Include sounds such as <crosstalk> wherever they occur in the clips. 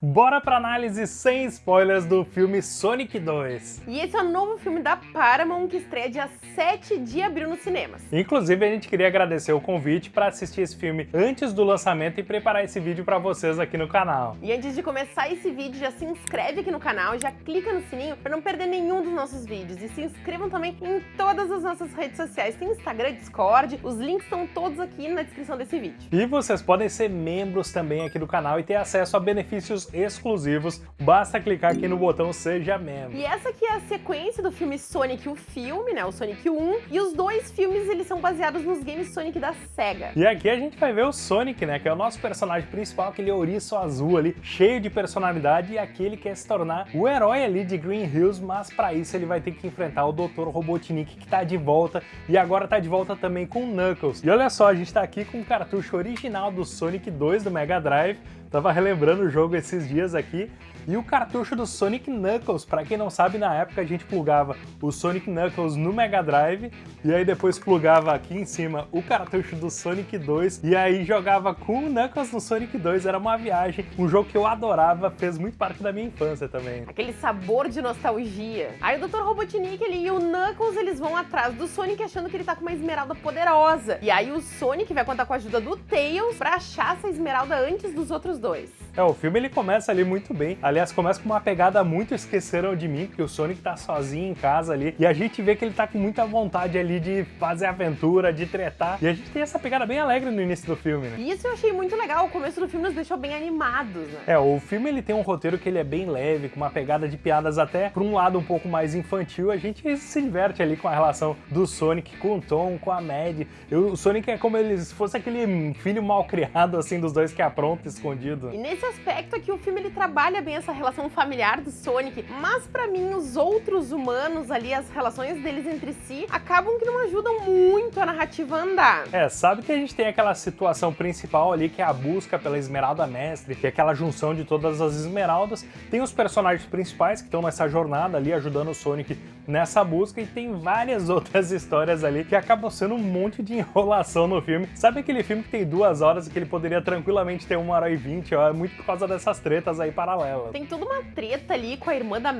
Bora pra análise sem spoilers do filme Sonic 2. E esse é o novo filme da Paramount que estreia dia 7 de abril nos cinemas. Inclusive, a gente queria agradecer o convite para assistir esse filme antes do lançamento e preparar esse vídeo para vocês aqui no canal. E antes de começar esse vídeo, já se inscreve aqui no canal, já clica no sininho para não perder nenhum dos nossos vídeos. E se inscrevam também em todas as nossas redes sociais. Tem Instagram, Discord, os links estão todos aqui na descrição desse vídeo. E vocês podem ser membros também aqui do canal e ter acesso a benefícios exclusivos, basta clicar aqui no botão Seja Membro. E essa aqui é a sequência do filme Sonic, o filme, né, o Sonic 1, e os dois filmes eles são baseados nos games Sonic da SEGA. E aqui a gente vai ver o Sonic, né, que é o nosso personagem principal, aquele ouriço azul ali, cheio de personalidade, e aqui ele quer se tornar o herói ali de Green Hills, mas para isso ele vai ter que enfrentar o Dr. Robotnik, que tá de volta, e agora tá de volta também com o Knuckles. E olha só, a gente tá aqui com o cartucho original do Sonic 2 do Mega Drive, Tava relembrando o jogo esses dias aqui e o cartucho do Sonic Knuckles, para quem não sabe, na época a gente plugava o Sonic Knuckles no Mega Drive e aí depois plugava aqui em cima o cartucho do Sonic 2 e aí jogava com o Knuckles no Sonic 2, era uma viagem, um jogo que eu adorava, fez muito parte da minha infância também. Aquele sabor de nostalgia. Aí o Dr. Robotnik ele, e o Knuckles eles vão atrás do Sonic achando que ele tá com uma esmeralda poderosa. E aí o Sonic vai contar com a ajuda do Tails pra achar essa esmeralda antes dos outros dois. É, o filme ele começa ali muito bem. Aliás, começa com uma pegada muito esqueceram de mim, porque o Sonic tá sozinho em casa ali. E a gente vê que ele tá com muita vontade ali de fazer aventura, de tretar. E a gente tem essa pegada bem alegre no início do filme, né? Isso eu achei muito legal. O começo do filme nos deixou bem animados, né? É, o filme ele tem um roteiro que ele é bem leve, com uma pegada de piadas até por um lado um pouco mais infantil. A gente se diverte ali com a relação do Sonic com o Tom, com a Mad. o Sonic é como se fosse aquele filho mal criado, assim, dos dois que apronta escondido. E nesse aspecto aqui, o filme ele trabalha bem essa relação familiar do Sonic, mas pra mim os outros humanos ali, as relações deles entre si, acabam que não ajudam muito a narrativa a andar. É, sabe que a gente tem aquela situação principal ali, que é a busca pela Esmeralda Mestre, que é aquela junção de todas as esmeraldas. Tem os personagens principais que estão nessa jornada ali, ajudando o Sonic nessa busca, e tem várias <laughs> outras histórias ali que acabam sendo um monte de enrolação no filme. Sabe aquele filme que tem duas horas e que ele poderia tranquilamente ter uma hora e vinte, é muito por causa dessas tretas aí paralelas. Tem toda uma treta ali com a irmã da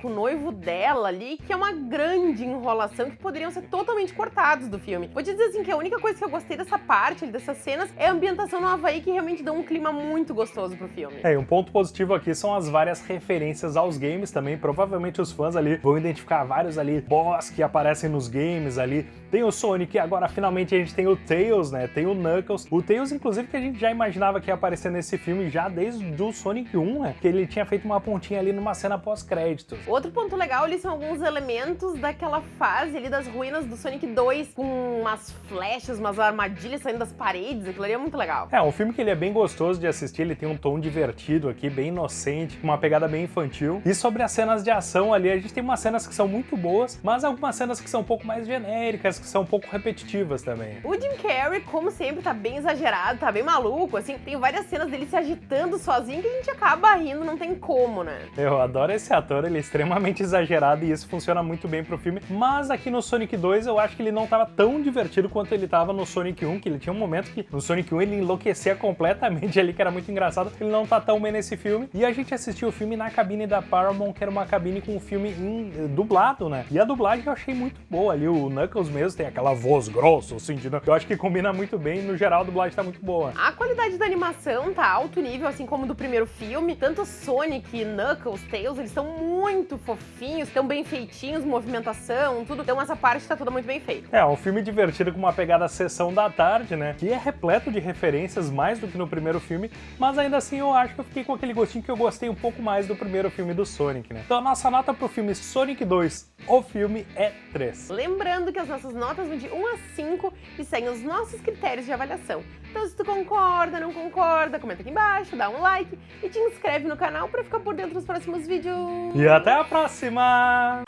com o noivo dela ali, que é uma grande enrolação que poderiam ser totalmente cortados do filme. Vou te dizer assim que a única coisa que eu gostei dessa parte, dessas cenas, é a ambientação no Havaí que realmente dá um clima muito gostoso pro filme. É, e um ponto positivo aqui são as várias referências aos games também. Provavelmente os fãs ali vão identificar vários ali boss que aparecem nos games ali. Tem o Sonic e agora finalmente a gente tem o Tails, né? Tem o Knuckles. O Tails, inclusive, que a gente já imaginava que ia aparecer nesse filme já desde o Sonic 1, né? Que ele tinha feito uma pontinha ali numa cena pós-créditos. Outro ponto legal ali são alguns elementos daquela fase ali das ruínas do Sonic 2, com umas flechas, umas armadilhas saindo das paredes, aquilo ali é muito legal. É, um filme que ele é bem gostoso de assistir, ele tem um tom divertido aqui, bem inocente, uma pegada bem infantil. E sobre as cenas de ação ali, a gente tem umas cenas que são muito boas, mas algumas cenas que são um pouco mais genéricas, que são um pouco repetitivas também. O Jim Carrey, como sempre, tá bem exagerado, tá bem maluco, assim, tem várias cenas dele se agitando sozinho que a gente acaba rindo, não tem como, né? Eu adoro esse ator, ele é extremamente <laughs> exagerado e isso funciona muito bem pro filme, mas aqui no Sonic 2 eu acho que ele não tava tão divertido quanto ele tava no Sonic 1, que ele tinha um momento que no Sonic 1 ele enlouquecia <laughs> completamente ali, que era muito engraçado, ele não tá tão bem nesse filme, e a gente assistiu o filme na cabine da Paramount, que era uma cabine com o filme em, eh, dublado, né? E a dublagem eu achei muito boa ali, o Knuckles mesmo tem aquela voz grossa, assim, de... eu acho que combina muito bem, no geral a dublagem tá muito boa. A qualidade da animação tá alto nível, assim como do primeiro filme, tanto Sonic, Knuckles, Tails, eles estão muito fofinhos, estão bem feitinhos, movimentação, tudo, então essa parte tá toda muito bem feita. É, um filme divertido com uma pegada sessão da tarde, né, que é repleto de referências, mais do que no primeiro filme, mas ainda assim eu acho que eu fiquei com aquele gostinho que eu gostei um pouco mais do primeiro filme do Sonic, né. Então a nossa nota pro filme Sonic 2, o filme é 3. Lembrando que as nossas notas vão de 1 a 5 e seguem os nossos critérios de avaliação. Então se tu concorda, não concorda, comenta aqui embaixo, dá um like e te inscreve no canal para ficar por dentro dos próximos vídeos. E até a próxima!